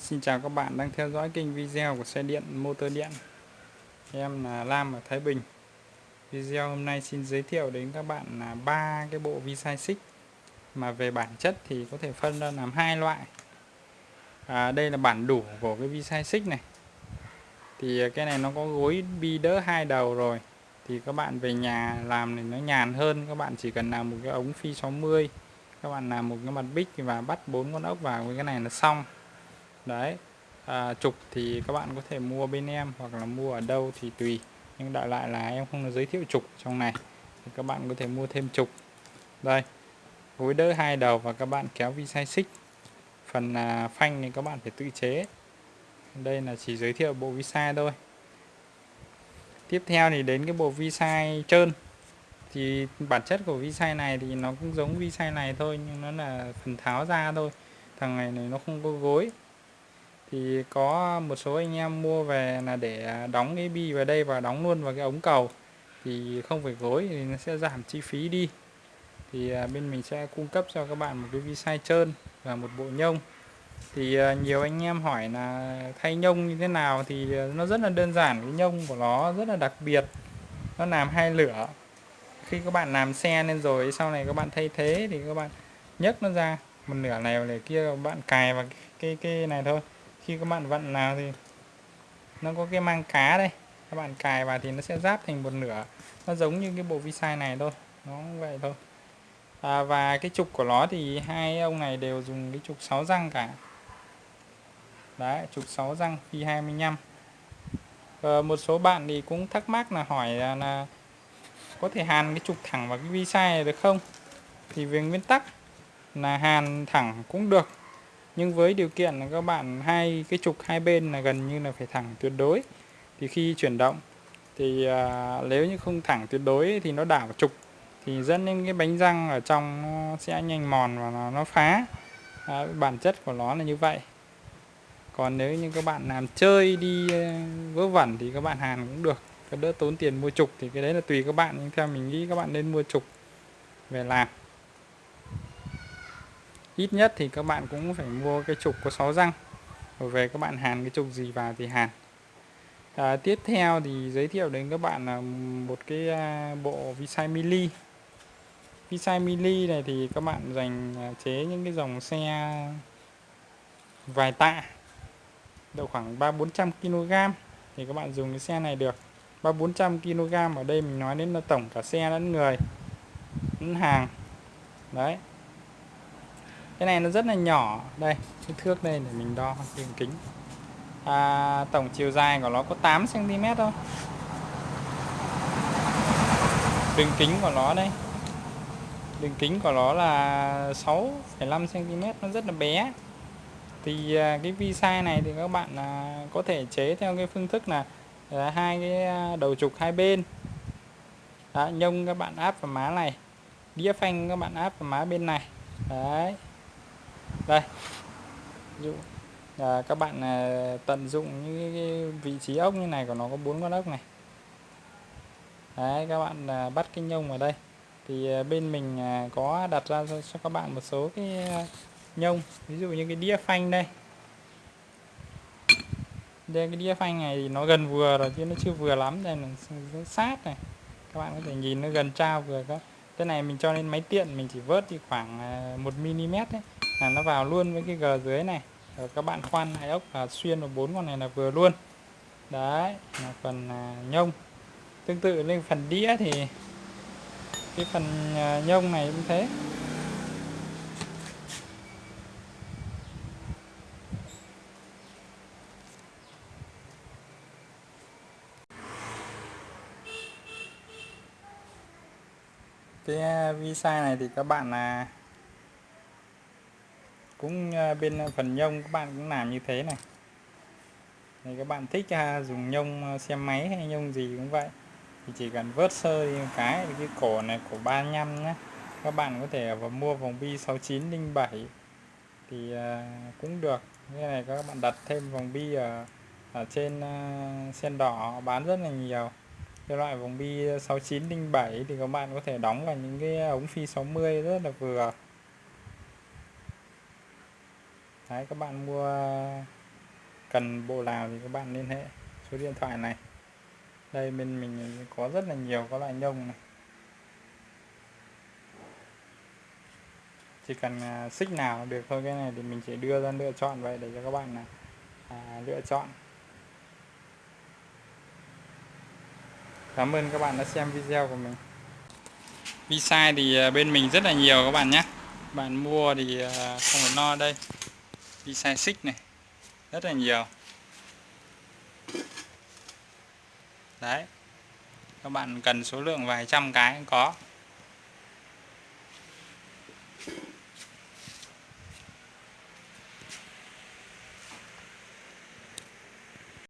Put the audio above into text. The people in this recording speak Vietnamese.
Xin chào các bạn đang theo dõi kênh video của xe điện motor điện. Em là Lam ở Thái Bình. Video hôm nay xin giới thiệu đến các bạn là ba cái bộ vi sai xích mà về bản chất thì có thể phân ra làm hai loại. À, Đây là bản đủ của cái vi sai xích này. Thì cái này nó có gối bi đỡ hai đầu rồi. Thì các bạn về nhà làm thì nó nhàn hơn. Các bạn chỉ cần làm một cái ống phi 60 các bạn làm một cái mặt bích và bắt bốn con ốc vào với cái này là xong đấy. À, trục thì các bạn có thể mua bên em hoặc là mua ở đâu thì tùy. Nhưng đại lại là em không giới thiệu trục trong này. Thì các bạn có thể mua thêm trục. Đây. Gối đỡ hai đầu và các bạn kéo vi sai xích phần à, phanh thì các bạn phải tự chế. Đây là chỉ giới thiệu bộ vi sai thôi. Tiếp theo thì đến cái bộ vi sai trơn. Thì bản chất của vi sai này thì nó cũng giống vi sai này thôi nhưng nó là phần tháo ra thôi. Thằng này này nó không có gối thì có một số anh em mua về là để đóng cái bi vào đây và đóng luôn vào cái ống cầu. Thì không phải gối thì nó sẽ giảm chi phí đi. Thì à, bên mình sẽ cung cấp cho các bạn một cái vi sai trơn và một bộ nhông. Thì à, nhiều anh em hỏi là thay nhông như thế nào thì à, nó rất là đơn giản, cái nhông của nó rất là đặc biệt. Nó làm hai lửa. Khi các bạn làm xe lên rồi, sau này các bạn thay thế thì các bạn nhấc nó ra. Một nửa này này kia các bạn cài vào cái cái này thôi khi các bạn vặn nào thì nó có cái mang cá đây. Các bạn cài vào thì nó sẽ giáp thành một nửa. Nó giống như cái bộ vi sai này thôi. Nó vậy thôi. À, và cái trục của nó thì hai ông này đều dùng cái trục 6 răng cả. Đấy trục 6 răng phi 25 à, ờ, một số bạn thì cũng thắc mắc là hỏi là, là có thể hàn cái trục thẳng vào cái vi sai này được không? Thì về nguyên tắc là hàn thẳng cũng được nhưng với điều kiện là các bạn hai cái trục hai bên là gần như là phải thẳng tuyệt đối. Thì khi chuyển động thì à, nếu như không thẳng tuyệt đối thì nó đảo trục thì dẫn đến cái bánh răng ở trong nó sẽ nhanh mòn và nó, nó phá. À, bản chất của nó là như vậy. Còn nếu như các bạn làm chơi đi à, vớ vẩn thì các bạn hàn cũng được. Cái đỡ tốn tiền mua trục thì cái đấy là tùy các bạn. Nhưng theo mình nghĩ các bạn nên mua trục về làm ít nhất thì các bạn cũng phải mua cái trục có 6 răng. Rồi về các bạn hàn cái trục gì vào thì hàn. À, tiếp theo thì giới thiệu đến các bạn là một cái à, bộ visai mili. Visai mili này thì các bạn dành à, chế những cái dòng xe vài tạ. Độ khoảng ba bốn trăm kg thì các bạn dùng cái xe này được. Ba bốn trăm kg ở đây mình nói đến là tổng cả xe lẫn người lẫn hàng. Đấy cái này nó rất là nhỏ. Đây cái thước đây để mình đo đường kính. À, tổng chiều dài của nó có 8 cm thôi. Đường kính của nó đây. Đường kính của nó là 6,5 cm nó rất là bé. Thì à, cái vi sai này thì các bạn à, có thể chế theo cái phương thức là à, hai cái à, đầu trục hai bên. Đó, nhông các bạn áp vào má này đĩa phanh các bạn áp vào má bên này. Đấy đây. Dụ à, các bạn à, tận dụng những cái vị trí ốc như này của nó có bốn con ốc này. Đấy các bạn à, bắt cái nhông vào đây. Thì à, bên mình à, có đặt ra cho, cho các bạn một số cái à, nhông. Ví dụ như cái đĩa phanh đây. Đây cái đĩa phanh này thì nó gần vừa rồi chứ nó chưa vừa lắm. Đây là nó sát này. Các bạn có thể nhìn nó gần trao vừa các, cái này mình cho lên máy tiện mình chỉ vớt thì khoảng 1 mm đấy là nó vào luôn với cái gờ dưới này. Rồi các bạn khoan hai ốc và xuyên vào bốn con này là vừa luôn. Đấy, là phần à, nhông. Tương tự lên phần đĩa thì cái phần à, nhông này cũng thế. Cái à, visa này thì các bạn là cũng à, bên phần nhông các bạn cũng làm như thế này. Thì các bạn thích ha, dùng nhông à, xe máy hay nhông gì cũng vậy. Thì chỉ cần vớt sơ đi một cái cái cổ này cổ 35 nhé các bạn có thể vào mua vòng bi 6907 thì cũng được. Như này các bạn đặt thêm vòng bi ở, ở trên sen đỏ bán rất là nhiều. Cái loại vòng bi 6907 thì các bạn có thể đóng vào những cái ống phi 60 rất là vừa. Đấy các bạn mua cần bộ nào thì các bạn liên hệ số điện thoại này. Đây bên mình có rất là nhiều các loại nhông này. Chỉ cần à, xích nào được thôi cái này thì mình sẽ đưa ra lựa chọn vậy để cho các bạn là à, lựa chọn. Cảm ơn các bạn đã xem video của mình. Vi sai thì à, bên mình rất là nhiều các bạn nhé. Bạn mua thì à, không phải no đây đi size xích này. Rất là nhiều. Đấy. Các bạn cần số lượng vài trăm cái cũng có.